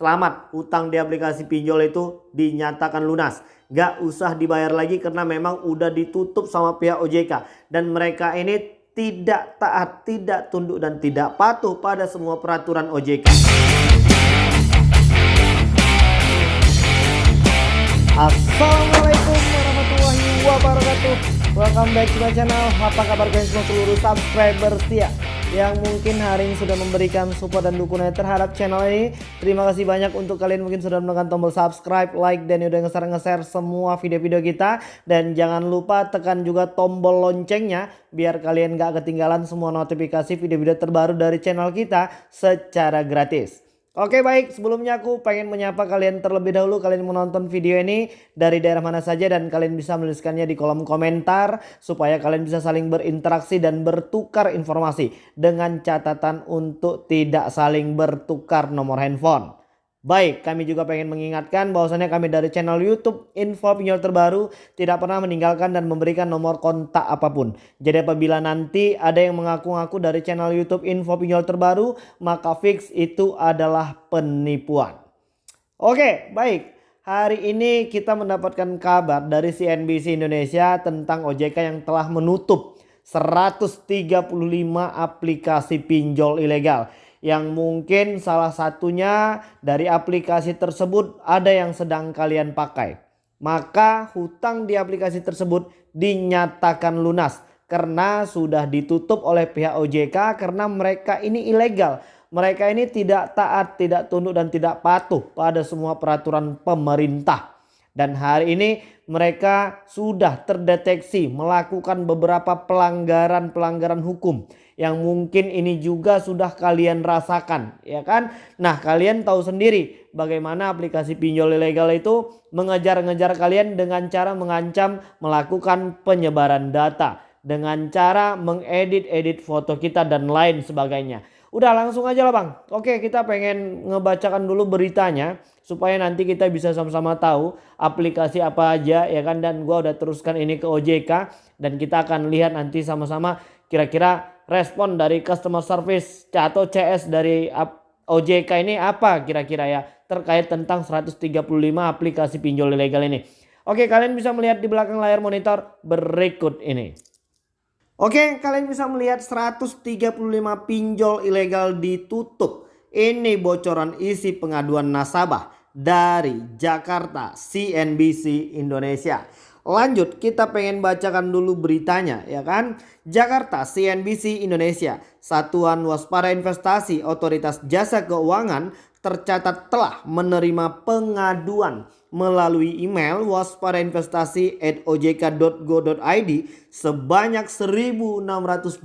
Selamat, utang di aplikasi pinjol itu dinyatakan lunas. Gak usah dibayar lagi karena memang udah ditutup sama pihak OJK. Dan mereka ini tidak taat, tidak tunduk dan tidak patuh pada semua peraturan OJK. Assalamualaikum warahmatullahi wabarakatuh Welcome back to my channel Apa kabar kalian semua seluruh subscriber setia Yang mungkin hari ini sudah memberikan support dan dukungan terhadap channel ini. Terima kasih banyak untuk kalian mungkin sudah menekan tombol subscribe, like dan udah nge-share semua video-video kita. Dan jangan lupa tekan juga tombol loncengnya Biar kalian gak ketinggalan semua notifikasi video-video terbaru dari channel kita secara gratis Oke baik sebelumnya aku pengen menyapa kalian terlebih dahulu kalian menonton video ini dari daerah mana saja dan kalian bisa menuliskannya di kolom komentar supaya kalian bisa saling berinteraksi dan bertukar informasi dengan catatan untuk tidak saling bertukar nomor handphone. Baik, kami juga pengen mengingatkan bahwasannya kami dari channel YouTube Info Pinjol Terbaru tidak pernah meninggalkan dan memberikan nomor kontak apa pun. Jadi apabila nanti ada yang mengaku-ngaku dari channel YouTube Info Pinjol Terbaru, maka fix itu adalah penipuan. Oke, baik. Hari ini kita mendapatkan kabar dari CNBC Indonesia tentang OJK yang telah menutup 135 aplikasi pinjol ilegal yang mungkin salah satunya dari aplikasi tersebut ada yang sedang kalian pakai. Maka hutang di aplikasi tersebut dinyatakan lunas karena sudah ditutup oleh pihak OJK karena mereka ini ilegal. Mereka ini tidak taat, tidak tunduk dan tidak patuh pada semua peraturan pemerintah. Dan hari ini mereka sudah terdeteksi melakukan beberapa pelanggaran-pelanggaran hukum yang mungkin ini juga sudah kalian rasakan ya kan nah kalian tahu sendiri bagaimana aplikasi pinjol ilegal itu mengejar-ngejar kalian dengan cara mengancam melakukan penyebaran data dengan cara mengedit-edit foto kita dan lain sebagainya Udah langsung aja lah bang. Oke kita pengen ngebacakan dulu beritanya. Supaya nanti kita bisa sama-sama tahu aplikasi apa aja ya kan. Dan gua udah teruskan ini ke OJK. Dan kita akan lihat nanti sama-sama kira-kira respon dari customer service atau CS dari OJK ini apa kira-kira ya terkait tentang 135 aplikasi pinjol ilegal ini. Oke kalian bisa melihat di belakang layar monitor berikut ini. Oke kalian bisa melihat 135 pinjol ilegal ditutup. Ini bocoran isi pengaduan nasabah dari Jakarta CNBC Indonesia. Lanjut kita pengen bacakan dulu beritanya ya kan. Jakarta CNBC Indonesia Satuan Waspada Investasi Otoritas Jasa Keuangan tercatat telah menerima pengaduan melalui email waspadainvestasi@ojk.go.id sebanyak 1624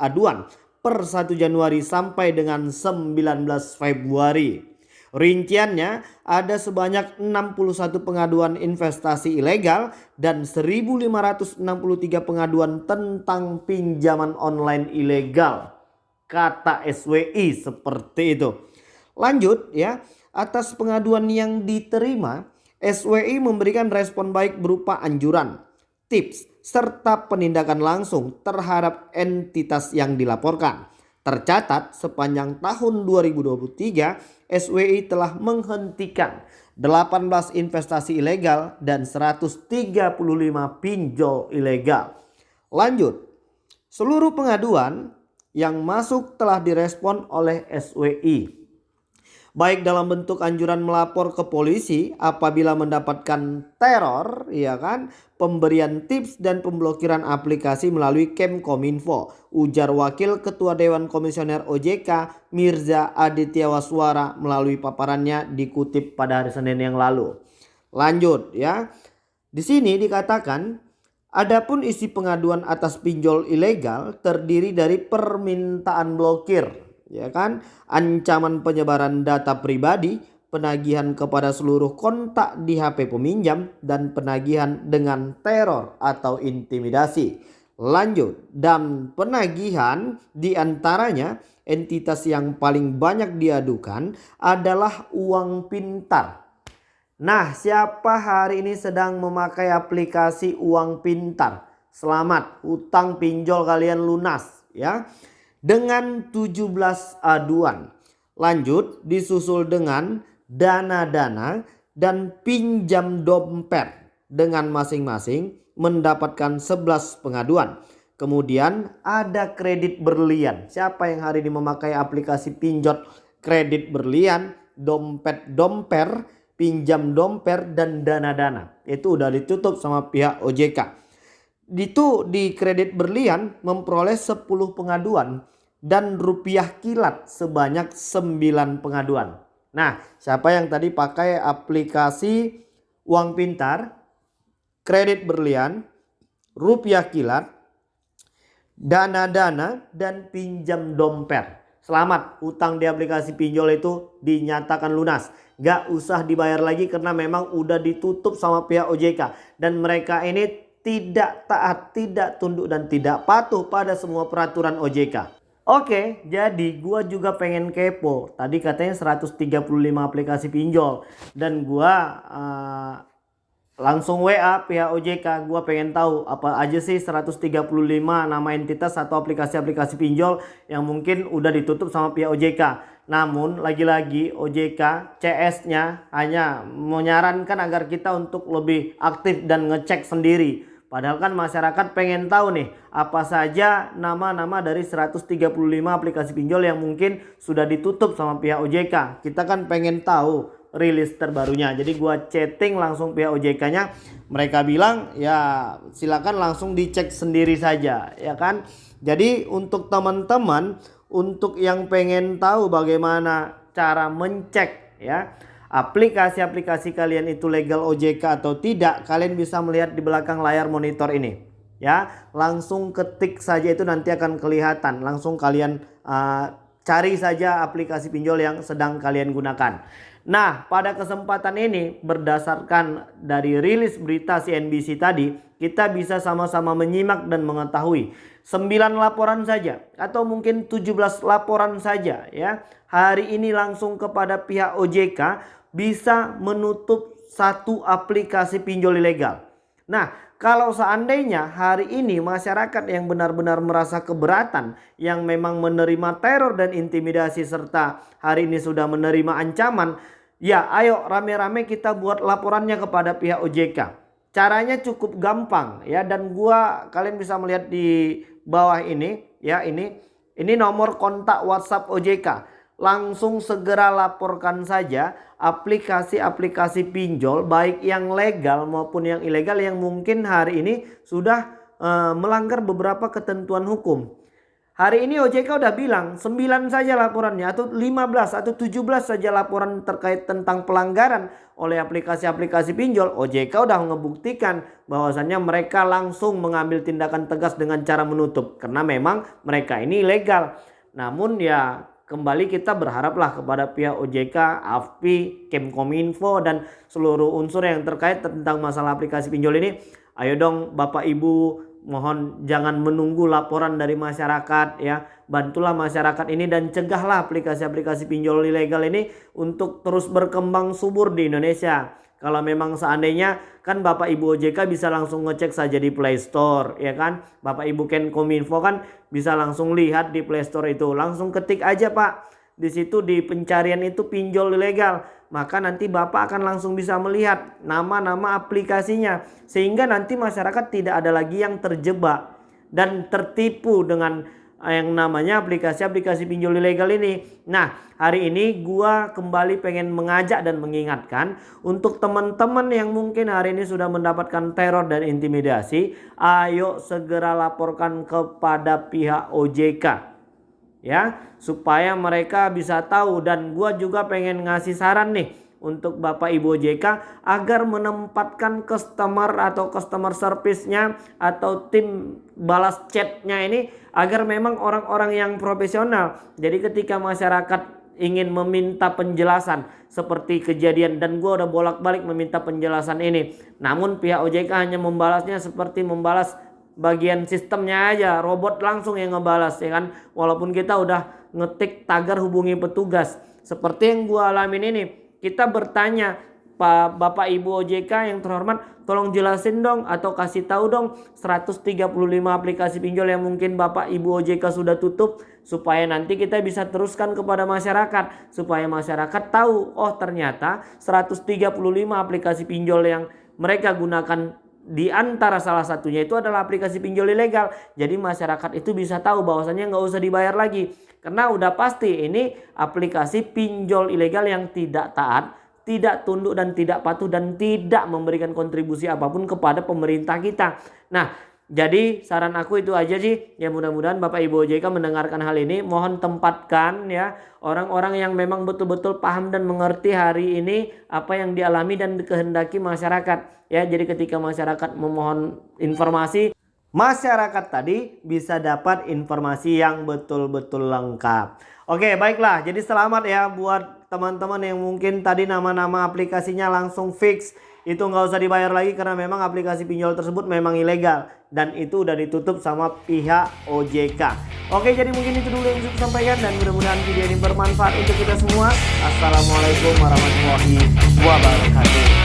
aduan per 1 Januari sampai dengan 19 Februari. Rinciannya ada sebanyak 61 pengaduan investasi ilegal dan 1563 pengaduan tentang pinjaman online ilegal. Kata SWI seperti itu. Lanjut ya, atas pengaduan yang diterima, SWI memberikan respon baik berupa anjuran, tips, serta penindakan langsung terhadap entitas yang dilaporkan. Tercatat sepanjang tahun 2023 SWI telah menghentikan 18 investasi ilegal dan 135 pinjol ilegal. Lanjut, seluruh pengaduan yang masuk telah direspon oleh SWI baik dalam bentuk anjuran melapor ke polisi apabila mendapatkan teror ya kan? Pemberian tips dan pemblokiran aplikasi melalui Kemkominfo. Ujar wakil ketua Dewan Komisioner OJK Mirza Aditya Waswara melalui paparannya dikutip pada hari Senin yang lalu. Lanjut ya. Di sini dikatakan Adapun isi pengaduan atas pinjol ilegal terdiri dari permintaan blokir ya kan? Ancaman penyebaran data pribadi penagihan kepada seluruh kontak di HP peminjam dan penagihan dengan teror atau intimidasi. Lanjut dan penagihan di antaranya entitas yang paling banyak diadukan adalah uang pintar. Nah siapa hari ini sedang memakai aplikasi uang pintar? Selamat utang pinjol kalian lunas ya dengan 17 aduan. Lanjut disusul dengan dana-dana dan pinjam dompet dengan masing-masing mendapatkan 11 pengaduan. Kemudian ada kredit berlian. Siapa yang hari ini memakai aplikasi pinjot kredit berlian, dompet domper, pinjam domper dan dana-dana. Itu udah ditutup sama pihak OJK. Itu di kredit berlian memperoleh 10 pengaduan dan rupiah kilat sebanyak 9 pengaduan. Nah, siapa yang tadi pakai aplikasi uang pintar, kredit berlian, rupiah kilat, dana-dana dan pinjam dompet. Selamat, utang di aplikasi pinjol itu dinyatakan lunas. Gak usah dibayar lagi karena memang udah ditutup sama pihak OJK. Dan mereka ini tidak taat, tidak tunduk dan tidak patuh pada semua peraturan OJK. Oke, jadi gua juga pengen kepo. Tadi katanya 135 aplikasi pinjol. Dan gua uh, langsung WA pihak OJK gue pengen tahu apa aja sih 135 nama entitas atau aplikasi-aplikasi pinjol yang mungkin udah ditutup sama pihak OJK namun lagi-lagi OJK CS nya hanya menyarankan agar kita untuk lebih aktif dan ngecek sendiri padahal kan masyarakat pengen tahu nih apa saja nama-nama dari 135 aplikasi pinjol yang mungkin sudah ditutup sama pihak OJK kita kan pengen tahu rilis terbarunya. Jadi gua chatting langsung pihak OJK-nya. Mereka bilang ya silakan langsung dicek sendiri saja ya kan. Jadi untuk teman-teman untuk yang pengen tahu bagaimana cara mencek ya aplikasi-aplikasi kalian itu legal OJK atau tidak, kalian bisa melihat di belakang layar monitor ini. Ya, langsung ketik saja itu nanti akan kelihatan. Langsung kalian uh, cari saja aplikasi pinjol yang sedang kalian gunakan. Nah, pada kesempatan ini berdasarkan dari rilis berita CNBC tadi, kita bisa sama-sama menyimak dan mengetahui 9 laporan saja atau mungkin 17 laporan saja ya. Hari ini langsung kepada pihak OJK bisa menutup satu aplikasi pinjol ilegal. Nah, kalau seandainya hari ini masyarakat yang benar-benar merasa keberatan yang memang menerima teror dan intimidasi serta hari ini sudah menerima ancaman. Ya ayo rame-rame kita buat laporannya kepada pihak OJK. Caranya cukup gampang ya dan gua kalian bisa melihat di bawah ini ya ini ini nomor kontak WhatsApp OJK. Langsung segera laporkan saja aplikasi-aplikasi pinjol baik yang legal maupun yang ilegal yang mungkin hari ini sudah uh, melanggar beberapa ketentuan hukum. Hari ini OJK udah bilang 9 saja laporannya atau 15 atau 17 saja laporan terkait tentang pelanggaran oleh aplikasi-aplikasi pinjol. OJK udah membuktikan bahwasannya mereka langsung mengambil tindakan tegas dengan cara menutup. Karena memang mereka ini ilegal. Namun ya kembali kita berharaplah kepada pihak OJK, AFPI, Kemkominfo dan seluruh unsur yang terkait tentang masalah aplikasi pinjol ini. Ayo dong Bapak Ibu mohon jangan menunggu laporan dari masyarakat ya bantulah masyarakat ini dan cegahlah aplikasi-aplikasi pinjol ilegal ini untuk terus berkembang subur di Indonesia kalau memang seandainya kan Bapak Ibu OJK bisa langsung ngecek saja di Play Store ya kan? Bapak Ibu Kenkominfo kan bisa langsung lihat di Play Store itu. Langsung ketik aja Pak. Di situ di pencarian itu pinjol ilegal. Maka nanti Bapak akan langsung bisa melihat nama-nama aplikasinya. Sehingga nanti masyarakat tidak ada lagi yang terjebak dan tertipu dengan yang namanya aplikasi-aplikasi pinjol ilegal ini. Nah, hari ini gua kembali pengen mengajak dan mengingatkan untuk teman-teman yang mungkin hari ini sudah mendapatkan teror dan intimidasi, ayo segera laporkan kepada pihak OJK ya supaya mereka bisa tahu dan gua juga pengen ngasih saran nih untuk Bapak Ibu OJK agar menempatkan customer atau customer service-nya atau tim balas chatnya ini agar memang orang-orang yang profesional. Jadi ketika masyarakat ingin meminta penjelasan seperti kejadian dan gua udah bolak-balik meminta penjelasan ini. Namun pihak OJK hanya membalasnya seperti membalas bagian sistemnya aja robot langsung yang ngebalas ya kan walaupun kita udah ngetik tagar hubungi petugas seperti yang gua alamin ini kita bertanya Pak Bapak Ibu OJK yang terhormat tolong jelasin dong atau kasih tahu dong 135 aplikasi pinjol yang mungkin Bapak Ibu OJK sudah tutup supaya nanti kita bisa teruskan kepada masyarakat supaya masyarakat tahu oh ternyata 135 aplikasi pinjol yang mereka gunakan di antara salah satunya itu adalah aplikasi pinjol ilegal. Jadi masyarakat itu bisa tahu bahwasannya nggak usah dibayar lagi. Karena udah pasti ini aplikasi pinjol ilegal yang tidak taat, tidak tunduk dan tidak patuh dan tidak memberikan kontribusi apa pun kepada pemerintah kita. Nah, jadi saran aku itu aja sih. Ya mudah-mudahan Bapak Ibu OJK mendengarkan hal ini. Mohon tempatkan ya orang-orang yang memang betul-betul paham dan mengerti hari ini apa yang dialami dan dikehendaki masyarakat. Ya, jadi ketika masyarakat memohon informasi, masyarakat tadi bisa dapat informasi yang betul-betul lengkap. Oke, baiklah. Jadi selamat ya buat teman-teman yang mungkin tadi nama-nama aplikasinya langsung fix itu nggak usah dibayar lagi karena memang aplikasi pinjol tersebut memang ilegal dan itu udah ditutup sama pihak OJK. Oke jadi mungkin itu dulu yang bisa sampaikan dan mudah-mudahan video ini bermanfaat untuk kita semua. Assalamualaikum warahmatullahi wabarakatuh.